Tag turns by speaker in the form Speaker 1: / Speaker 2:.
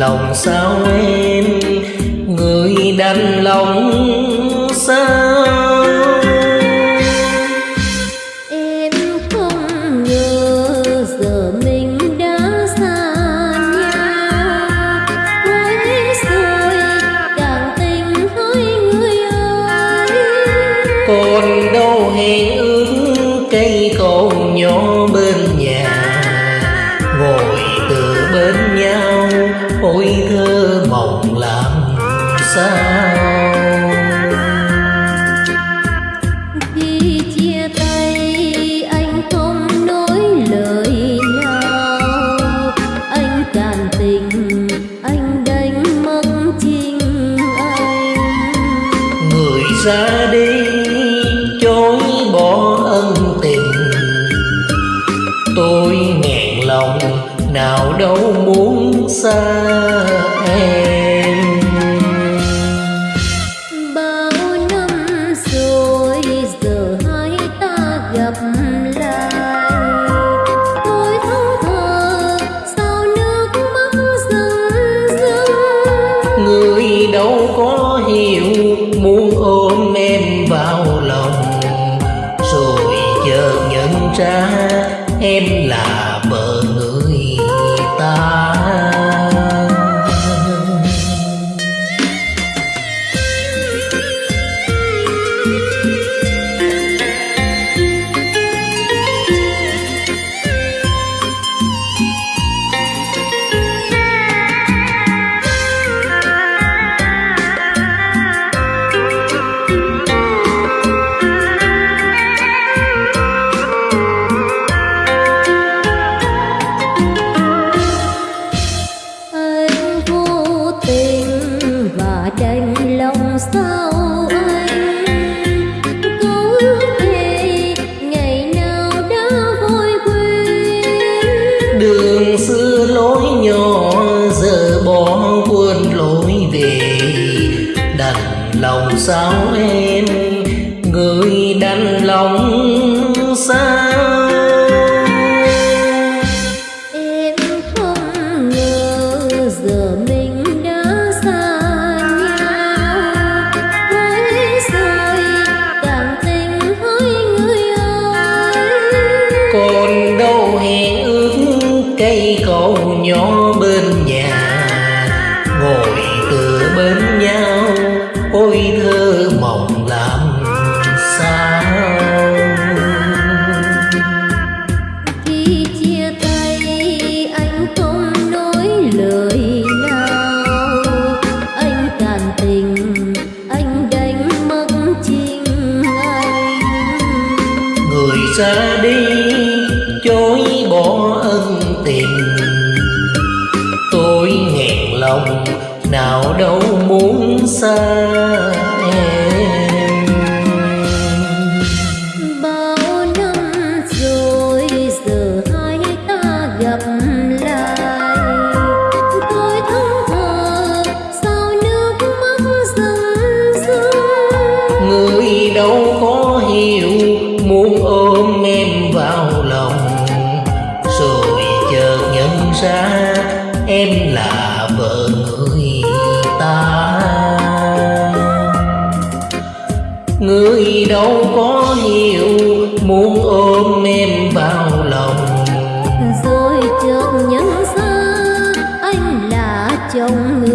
Speaker 1: lòng sao em? Người đành lòng sao?
Speaker 2: Em không ngờ giờ mình đã xa nhau. Cuối rồi càng tình hỡi người ơi.
Speaker 1: Còn đâu hẹn ước cây cầu nhỏ sao
Speaker 2: khi chia tay anh không nói lời nào anh cạn tình anh đánh mất chính anh
Speaker 1: người ra đi, chối bỏ ân tình. Tôi nghẹn lòng, nào đâu muốn xa. Ra em là vợ người. Đường xưa lối nhỏ, giờ bỏ quên lối về. Đành lòng sao em, người đành lòng
Speaker 2: xa
Speaker 1: xa đi chối bỏ ân tình. Tôi nghẹn lòng nào đâu muốn xa em.
Speaker 2: ra, em là vợ người ta
Speaker 1: người đâu có nhiều muốn ôm em vào lòng rồi chợt nhớ ra, anh là chồng người.